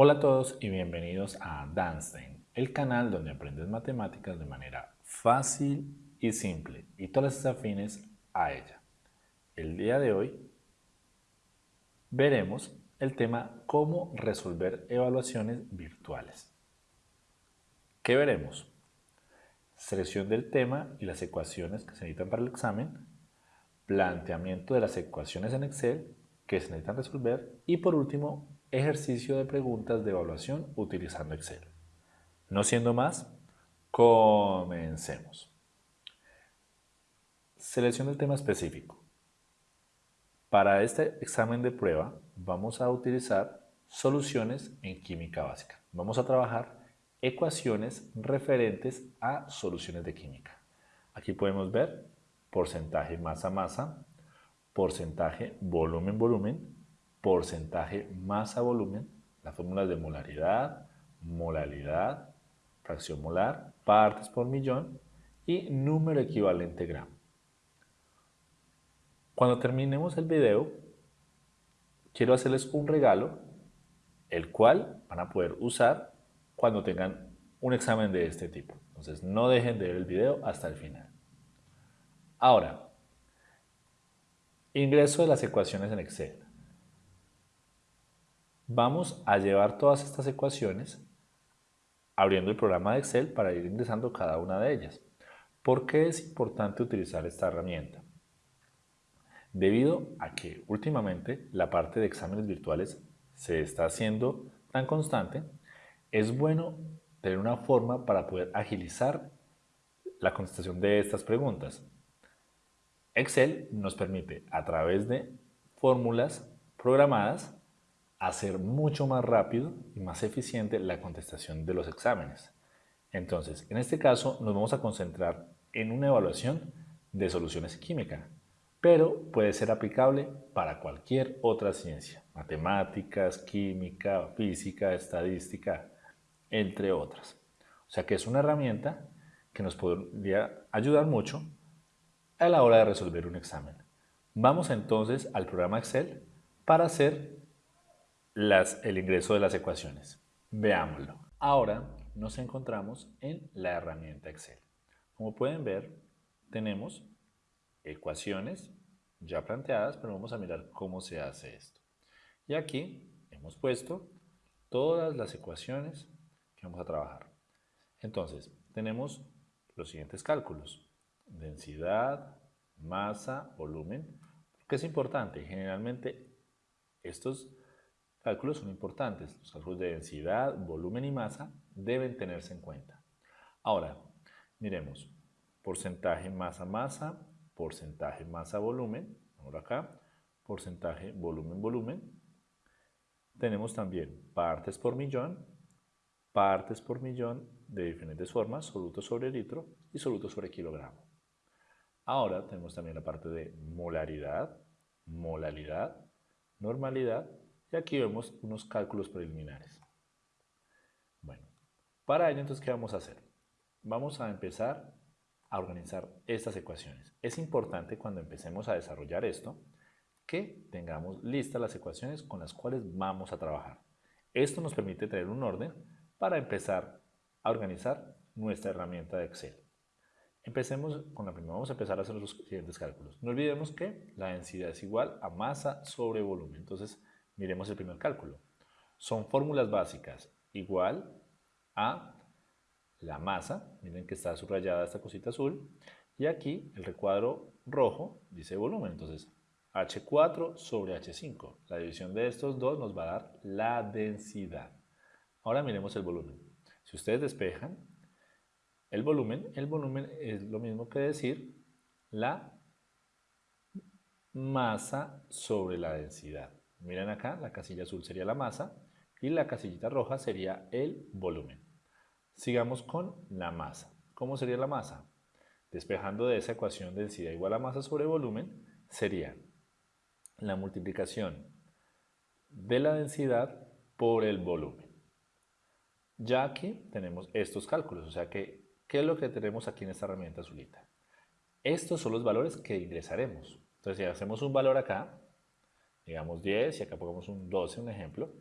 Hola a todos y bienvenidos a Danstein, el canal donde aprendes matemáticas de manera fácil y simple y todas las afines a ella. El día de hoy veremos el tema cómo resolver evaluaciones virtuales. ¿Qué veremos? Selección del tema y las ecuaciones que se necesitan para el examen, planteamiento de las ecuaciones en Excel que se necesitan resolver y por último ejercicio de preguntas de evaluación utilizando Excel. No siendo más, comencemos. Selecciona el tema específico. Para este examen de prueba vamos a utilizar soluciones en química básica. Vamos a trabajar ecuaciones referentes a soluciones de química. Aquí podemos ver porcentaje masa-masa, porcentaje volumen-volumen, porcentaje masa-volumen, las fórmulas de molaridad, molalidad, fracción molar, partes por millón y número equivalente gramo. Cuando terminemos el video, quiero hacerles un regalo, el cual van a poder usar cuando tengan un examen de este tipo. Entonces no dejen de ver el video hasta el final. Ahora, ingreso de las ecuaciones en Excel. Vamos a llevar todas estas ecuaciones abriendo el programa de Excel para ir ingresando cada una de ellas. ¿Por qué es importante utilizar esta herramienta? Debido a que últimamente la parte de exámenes virtuales se está haciendo tan constante, es bueno tener una forma para poder agilizar la contestación de estas preguntas. Excel nos permite a través de fórmulas programadas hacer mucho más rápido y más eficiente la contestación de los exámenes. Entonces, en este caso nos vamos a concentrar en una evaluación de soluciones químicas, pero puede ser aplicable para cualquier otra ciencia, matemáticas, química, física, estadística, entre otras. O sea que es una herramienta que nos podría ayudar mucho a la hora de resolver un examen. Vamos entonces al programa Excel para hacer el ingreso de las ecuaciones. Veámoslo. Ahora nos encontramos en la herramienta Excel. Como pueden ver, tenemos ecuaciones ya planteadas, pero vamos a mirar cómo se hace esto. Y aquí hemos puesto todas las ecuaciones que vamos a trabajar. Entonces, tenemos los siguientes cálculos. Densidad, masa, volumen. ¿Qué es importante? Generalmente estos cálculos son importantes. Los cálculos de densidad, volumen y masa deben tenerse en cuenta. Ahora, miremos. Porcentaje masa-masa, porcentaje masa-volumen. Ahora acá, porcentaje volumen-volumen. Tenemos también partes por millón, partes por millón de diferentes formas, soluto sobre litro y soluto sobre kilogramo. Ahora tenemos también la parte de molaridad, molalidad, normalidad y aquí vemos unos cálculos preliminares. Bueno, para ello entonces, ¿qué vamos a hacer? Vamos a empezar a organizar estas ecuaciones. Es importante cuando empecemos a desarrollar esto que tengamos listas las ecuaciones con las cuales vamos a trabajar. Esto nos permite tener un orden para empezar a organizar nuestra herramienta de Excel. Empecemos con la primera, vamos a empezar a hacer los siguientes cálculos. No olvidemos que la densidad es igual a masa sobre volumen. Entonces, Miremos el primer cálculo. Son fórmulas básicas igual a la masa, miren que está subrayada esta cosita azul, y aquí el recuadro rojo dice volumen, entonces H4 sobre H5. La división de estos dos nos va a dar la densidad. Ahora miremos el volumen. Si ustedes despejan el volumen, el volumen es lo mismo que decir la masa sobre la densidad. Miren acá, la casilla azul sería la masa y la casillita roja sería el volumen. Sigamos con la masa. ¿Cómo sería la masa? Despejando de esa ecuación densidad igual a masa sobre volumen, sería la multiplicación de la densidad por el volumen. Ya aquí tenemos estos cálculos, o sea que, ¿qué es lo que tenemos aquí en esta herramienta azulita? Estos son los valores que ingresaremos. Entonces, si hacemos un valor acá, digamos 10 y acá pongamos un 12, un ejemplo,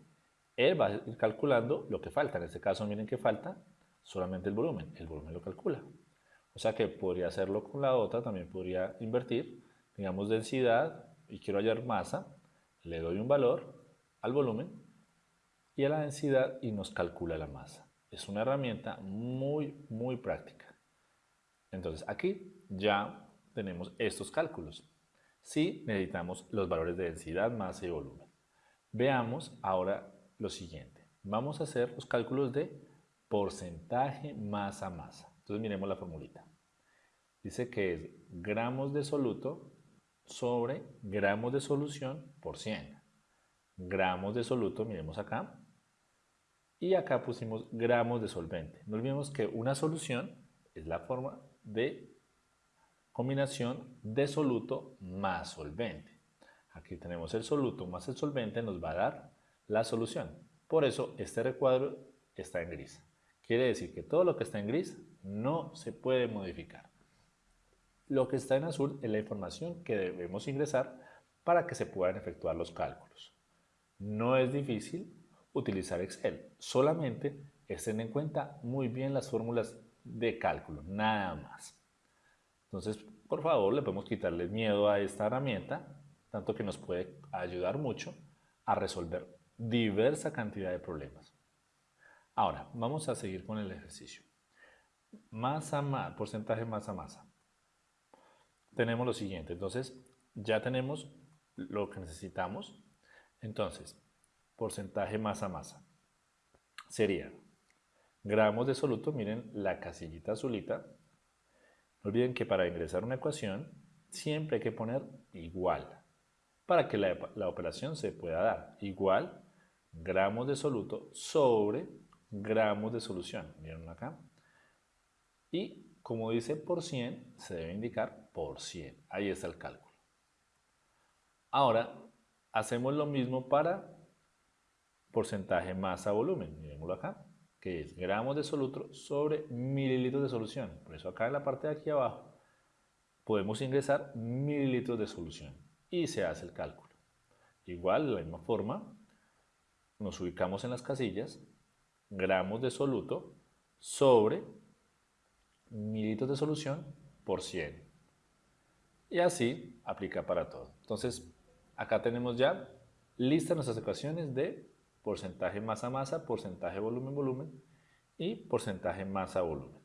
Él va a ir calculando lo que falta. En este caso, miren que falta solamente el volumen. El volumen lo calcula. O sea que podría hacerlo con la otra, también podría invertir, digamos densidad y quiero hallar masa, le doy un valor al volumen y a la densidad y nos calcula la masa. Es una herramienta muy, muy práctica. Entonces aquí ya tenemos estos cálculos. Si necesitamos los valores de densidad, masa y volumen. Veamos ahora lo siguiente. Vamos a hacer los cálculos de porcentaje masa-masa. Entonces miremos la formulita. Dice que es gramos de soluto sobre gramos de solución por 100. Gramos de soluto, miremos acá. Y acá pusimos gramos de solvente. No olvidemos que una solución es la forma de combinación de soluto más solvente. Aquí tenemos el soluto más el solvente, nos va a dar la solución. Por eso este recuadro está en gris. Quiere decir que todo lo que está en gris no se puede modificar. Lo que está en azul es la información que debemos ingresar para que se puedan efectuar los cálculos. No es difícil utilizar Excel, solamente estén en cuenta muy bien las fórmulas de cálculo, nada más. Entonces, por favor, le podemos quitarle miedo a esta herramienta, tanto que nos puede ayudar mucho a resolver diversa cantidad de problemas. Ahora, vamos a seguir con el ejercicio. Masa, masa, porcentaje masa, masa. Tenemos lo siguiente, entonces ya tenemos lo que necesitamos. Entonces, porcentaje masa, masa. Sería gramos de soluto, miren la casillita azulita. No olviden que para ingresar una ecuación siempre hay que poner igual para que la, operación se pueda dar. Igual gramos de soluto sobre gramos de solución. ¿Vieron acá? Y como dice por 100, se debe indicar por 100. Ahí está el cálculo. Ahora, hacemos lo mismo para porcentaje masa-volumen. Miremoslo acá, que es gramos de soluto sobre mililitros de solución. Por eso acá en la parte de aquí abajo podemos ingresar mililitros de solución y se hace el cálculo. Igual, de la misma forma, nos ubicamos en las casillas gramos de soluto sobre mililitros de solución por 100. Y así aplica para todo. Entonces, acá tenemos ya listas nuestras ecuaciones de porcentaje masa-masa, porcentaje volumen-volumen y porcentaje masa-volumen.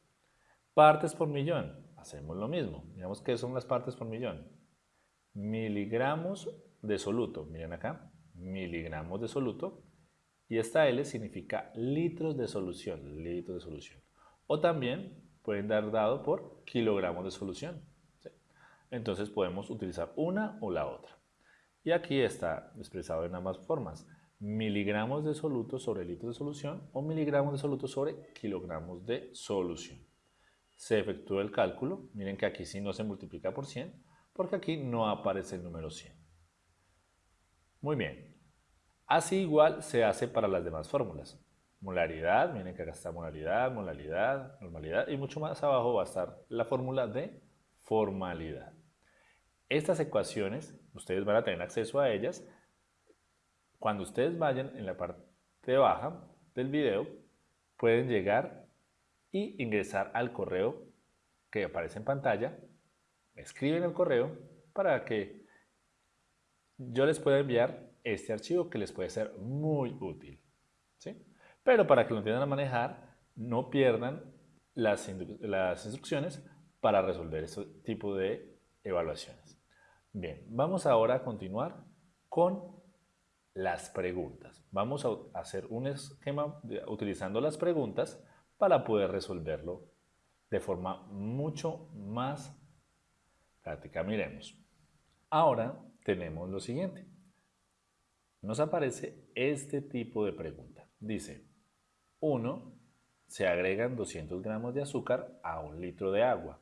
Partes por millón, hacemos lo mismo. Miramos qué son las partes por millón. Miligramos de soluto, miren acá, miligramos de soluto y esta L significa litros de solución, litros de solución. O también pueden dar dado por kilogramos de solución. Entonces podemos utilizar una o la otra. Y aquí está expresado en ambas formas. Miligramos de soluto sobre litros de solución o miligramos de soluto sobre kilogramos de solución. Se efectúa el cálculo. Miren que aquí sí no se multiplica por 100 porque aquí no aparece el número 100. Muy bien, Así igual se hace para las demás fórmulas. Molaridad, miren que acá está molaridad, molaridad, normalidad y mucho más abajo va a estar la fórmula de formalidad. Estas ecuaciones, ustedes van a tener acceso a ellas cuando ustedes vayan en la parte baja del video, pueden llegar y ingresar al correo que aparece en pantalla, escriben el correo para que yo les pueda enviar este archivo que les puede ser muy útil. ¿sí? Pero para que lo entiendan a manejar, no pierdan las, las instrucciones para resolver este tipo de evaluaciones. Bien, vamos ahora a continuar con las preguntas. Vamos a hacer un esquema utilizando las preguntas para poder resolverlo de forma mucho más práctica. Miremos. Ahora tenemos lo siguiente nos aparece este tipo de pregunta. Dice, 1. Se agregan 200 gramos de azúcar a un litro de agua.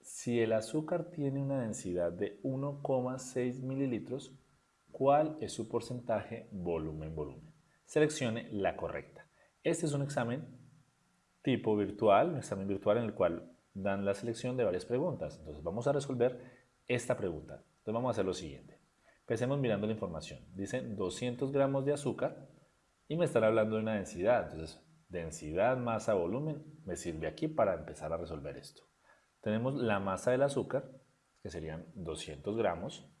Si el azúcar tiene una densidad de 1,6 mililitros, ¿cuál es su porcentaje volumen-volumen? Seleccione la correcta. Este es un examen tipo virtual, un examen virtual en el cual dan la selección de varias preguntas. Entonces vamos a resolver esta pregunta. Entonces vamos a hacer lo siguiente. Empecemos mirando la información. Dice 200 gramos de azúcar y me estará hablando de una densidad. Entonces, densidad, masa, volumen, me sirve aquí para empezar a resolver esto. Tenemos la masa del azúcar, que serían 200 gramos,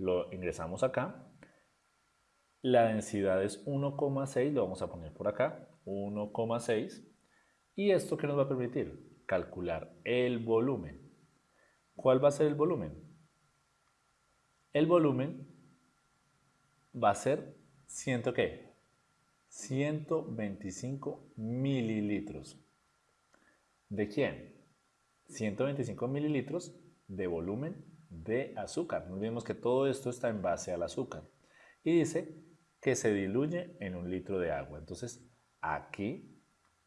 lo ingresamos acá. La densidad es 1,6, lo vamos a poner por acá, 1,6. ¿Y esto qué nos va a permitir? Calcular el volumen. ¿Cuál va a ser el volumen? El volumen va a ser, ¿ciento qué? 125 mililitros. ¿De quién? 125 mililitros de volumen de azúcar. No olvidemos que todo esto está en base al azúcar. Y dice que se diluye en un litro de agua. Entonces, aquí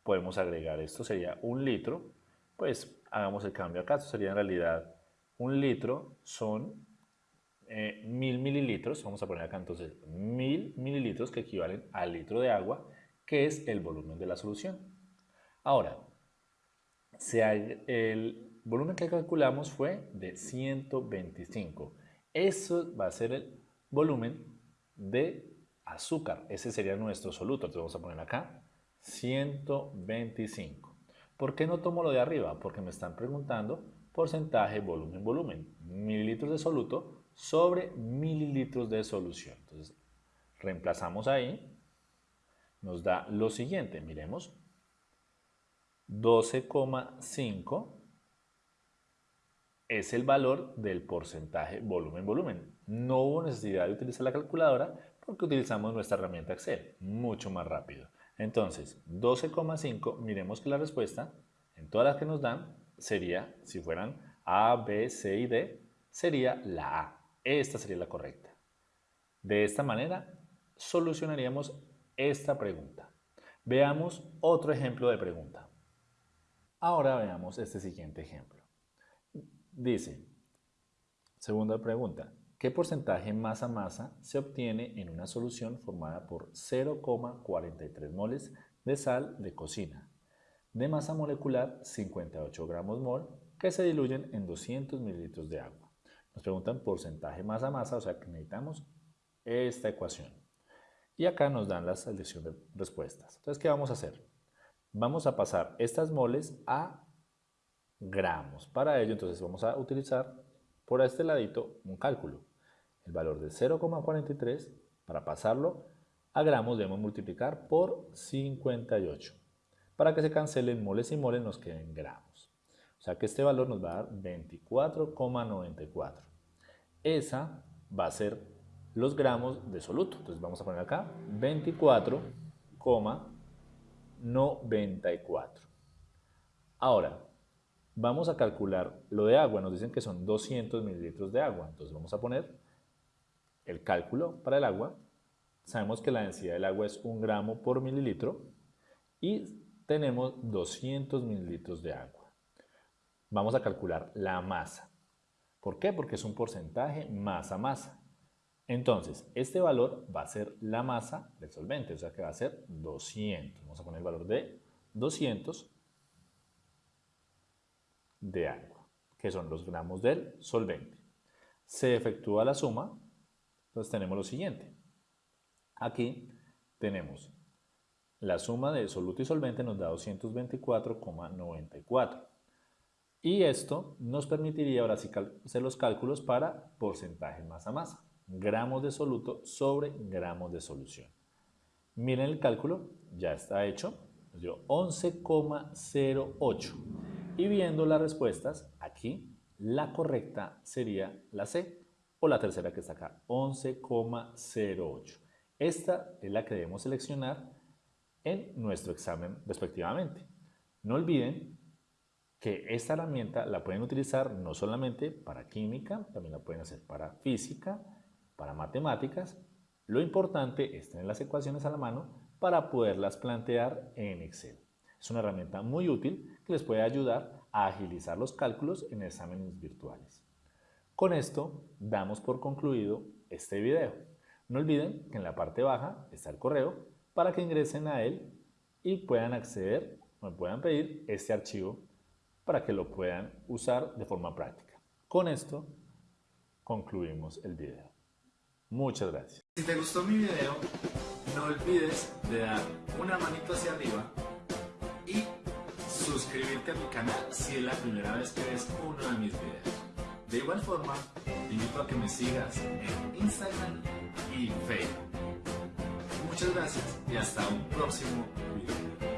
podemos agregar esto, sería un litro. Pues hagamos el cambio acá. Esto sería en realidad un litro son eh, mil mililitros. Vamos a poner acá entonces mil mililitros que equivalen al litro de agua, que es el volumen de la solución. Ahora, el volumen que calculamos fue de 125. Eso va a ser el volumen de azúcar. Ese sería nuestro soluto. Entonces vamos a poner acá 125. ¿Por qué no tomo lo de arriba? Porque me están preguntando porcentaje, volumen, volumen. Mililitros de soluto sobre mililitros de solución. Entonces reemplazamos ahí. Nos da lo siguiente. Miremos. 12,5 es el valor del porcentaje volumen-volumen. No hubo necesidad de utilizar la calculadora porque utilizamos nuestra herramienta Excel, mucho más rápido. Entonces, 12,5, miremos que la respuesta, en todas las que nos dan, sería, si fueran A, B, C y D, sería la A. Esta sería la correcta. De esta manera, solucionaríamos esta pregunta. Veamos otro ejemplo de pregunta. Ahora veamos este siguiente ejemplo. Dice, segunda pregunta, ¿qué porcentaje masa-masa se obtiene en una solución formada por 0,43 moles de sal de cocina? De masa molecular 58 gramos mol que se diluyen en 200 mililitros de agua. Nos preguntan porcentaje masa-masa, o sea que necesitamos esta ecuación. Y acá nos dan la selección de respuestas. Entonces, ¿qué vamos a hacer? Vamos a pasar estas moles a gramos. Para ello, entonces vamos a utilizar por este ladito un cálculo. El valor de 0,43 para pasarlo a gramos debemos multiplicar por 58. Para que se cancelen moles y moles nos queden gramos. O sea que este valor nos va a dar 24,94. Esa va a ser los gramos de soluto. Entonces vamos a poner acá 24,94. 94. Ahora, vamos a calcular lo de agua. Nos dicen que son 200 mililitros de agua. Entonces vamos a poner el cálculo para el agua. Sabemos que la densidad del agua es un gramo por mililitro y tenemos 200 mililitros de agua. Vamos a calcular la masa. ¿Por qué? Porque es un porcentaje masa-masa. Entonces, este valor va a ser la masa del solvente, o sea que va a ser 200. Vamos a poner el valor de 200 de agua, que son los gramos del solvente. Se efectúa la suma, entonces tenemos lo siguiente. Aquí tenemos la suma de soluto y solvente nos da 224,94. Y esto nos permitiría ahora hacer los cálculos para porcentaje masa-masa gramos de soluto sobre gramos de solución. Miren el cálculo, ya está hecho, nos dio 11,08. Y viendo las respuestas, aquí la correcta sería la C o la tercera que está acá, 11,08. Esta es la que debemos seleccionar en nuestro examen respectivamente. No olviden que esta herramienta la pueden utilizar no solamente para química, también la pueden hacer para física, para matemáticas, lo importante es tener las ecuaciones a la mano para poderlas plantear en Excel. Es una herramienta muy útil que les puede ayudar a agilizar los cálculos en exámenes virtuales. Con esto damos por concluido este video. No olviden que en la parte baja está el correo para que ingresen a él y puedan acceder o puedan pedir este archivo para que lo puedan usar de forma práctica. Con esto concluimos el video. Muchas gracias. Si te gustó mi video, no olvides de dar una manito hacia arriba suscribirte a mi canal si es la primera vez que ves uno de mis videos. De igual forma, te invito a que me sigas en Instagram y Facebook. Muchas gracias y hasta un próximo video.